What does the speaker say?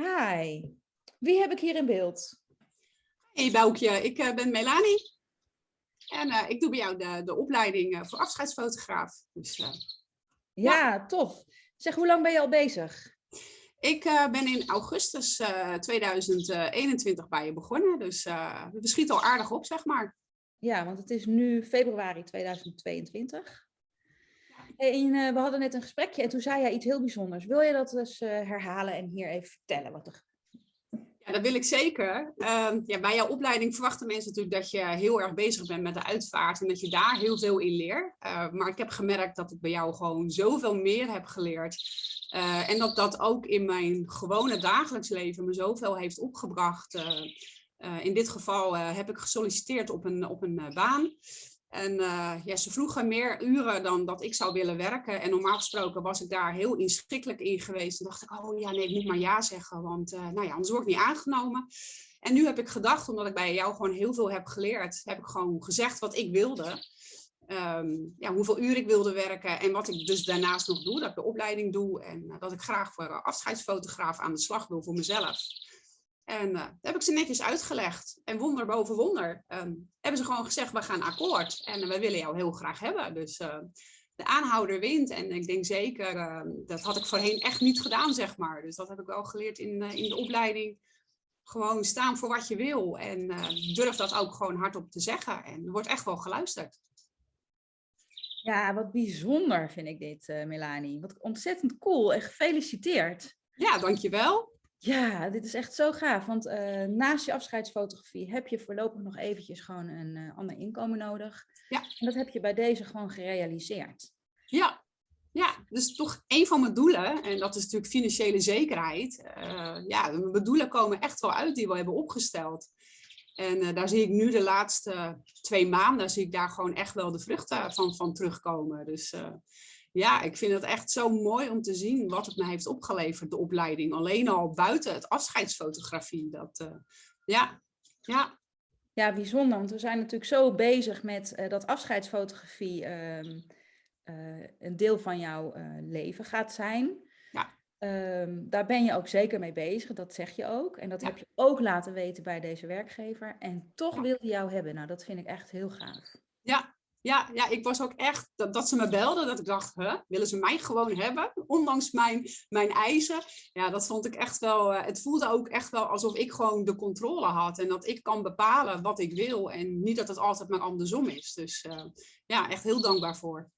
Hi, wie heb ik hier in beeld? Hey Boukje, ik uh, ben Melanie. En uh, ik doe bij jou de, de opleiding uh, voor afscheidsfotograaf. Dus, ja, ja, tof. Zeg, hoe lang ben je al bezig? Ik ben in augustus 2021 bij je begonnen. Dus we schieten al aardig op, zeg maar. Ja, want het is nu februari 2022. En we hadden net een gesprekje en toen zei jij iets heel bijzonders. Wil je dat eens herhalen en hier even vertellen wat er ja, dat wil ik zeker. Uh, ja, bij jouw opleiding verwachten mensen natuurlijk dat je heel erg bezig bent met de uitvaart en dat je daar heel veel in leert. Uh, maar ik heb gemerkt dat ik bij jou gewoon zoveel meer heb geleerd. En dat dat ook in mijn gewone dagelijks leven me zoveel heeft opgebracht. Eh, in dit geval heb ik gesolliciteerd op een, op een baan. En uh, ja, ze vroegen meer uren dan dat ik zou willen werken. En normaal gesproken was ik daar heel inschikkelijk in geweest. En dacht ik, oh ja, nee, ik moet maar ja zeggen, want uh, nou ja, anders word ik niet aangenomen. En nu heb ik gedacht, omdat ik bij jou gewoon heel veel heb geleerd, heb ik gewoon gezegd wat ik wilde. Um, ja, hoeveel uur ik wilde werken en wat ik dus daarnaast nog doe, dat ik de opleiding doe. En uh, dat ik graag voor afscheidsfotograaf aan de slag wil voor mezelf. En uh, heb ik ze netjes uitgelegd. En wonder boven wonder um, hebben ze gewoon gezegd, we gaan akkoord. En uh, we willen jou heel graag hebben. Dus uh, de aanhouder wint. En ik denk zeker, ehm, dat had ik voorheen echt niet gedaan, zeg maar. Dus dat heb ik wel geleerd in, in de opleiding. Gewoon staan voor wat je wil. En durf dat ook gewoon hardop te zeggen. En er wordt echt wel geluisterd. Ja, wat bijzonder vind ik dit, Melanie. Wat ontzettend cool en gefeliciteerd. Ja, dankjewel. Ja, dit is echt zo gaaf. Want uh, naast je afscheidsfotografie heb je voorlopig nog eventjes gewoon een uh, ander inkomen nodig. Ja. En dat heb je bij deze gewoon gerealiseerd. Ja, ja, dus toch een van mijn doelen, en dat is natuurlijk financiële zekerheid. Uh, ja, mijn doelen komen echt wel uit die we hebben opgesteld. En daar zie ik nu de laatste twee maanden, zie ik daar gewoon echt wel de vruchten van, van terugkomen. Dus ja, ik vind het echt zo mooi om te zien wat het me heeft opgeleverd, de opleiding. Alleen al buiten het afscheidsfotografie. Dat, uh, ja, ja. Ja, bijzonder. Want we zijn natuurlijk zo bezig met uh, dat afscheidsfotografie uh, een deel van jouw leven gaat zijn. Ja. Um, daar ben je ook zeker mee bezig, dat zeg je ook. En dat ja. heb je ook laten weten bij deze werkgever. En toch ja. wil je jou hebben. Nou, dat vind ik echt heel gaaf. Ja, ja, ja, ik was ook echt, dat, dat ze me belden, dat ik dacht, willen ze mij gewoon hebben, ondanks mijn, mijn eisen. Ja, dat vond ik echt wel, uh, het voelde ook echt wel alsof ik gewoon de controle had en dat ik kan bepalen wat ik wil en niet dat het altijd maar andersom is. Dus uh, ja, echt heel dankbaar voor.